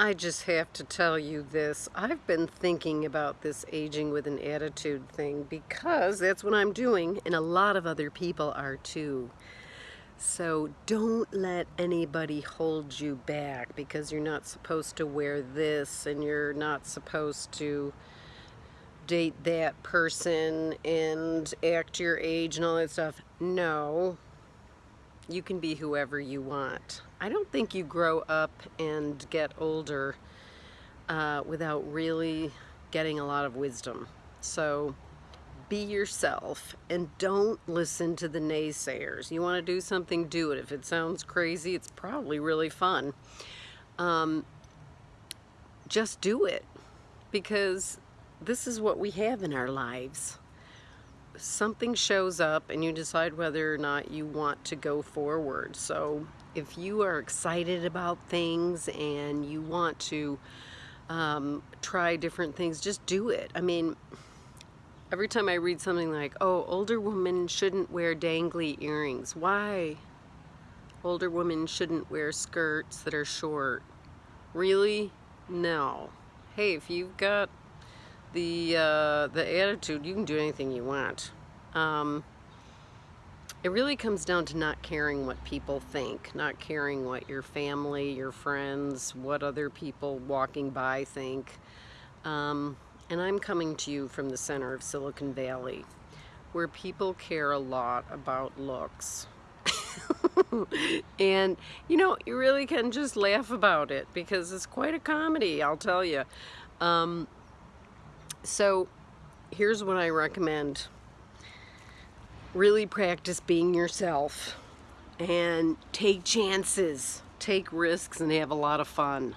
I just have to tell you this. I've been thinking about this aging with an attitude thing because that's what I'm doing and a lot of other people are too. So don't let anybody hold you back because you're not supposed to wear this and you're not supposed to date that person and act your age and all that stuff. No, you can be whoever you want. I don't think you grow up and get older uh, without really getting a lot of wisdom. So be yourself and don't listen to the naysayers. You want to do something, do it. If it sounds crazy, it's probably really fun. Um, just do it because this is what we have in our lives something shows up and you decide whether or not you want to go forward. So if you are excited about things and you want to um, try different things, just do it. I mean, every time I read something like, oh, older women shouldn't wear dangly earrings. Why? Older women shouldn't wear skirts that are short. Really? No. Hey, if you've got the uh, the attitude, you can do anything you want. Um, it really comes down to not caring what people think, not caring what your family, your friends, what other people walking by think. Um, and I'm coming to you from the center of Silicon Valley, where people care a lot about looks. and you know you really can just laugh about it because it's quite a comedy I'll tell you um, so here's what I recommend. Really practice being yourself and take chances, take risks and have a lot of fun.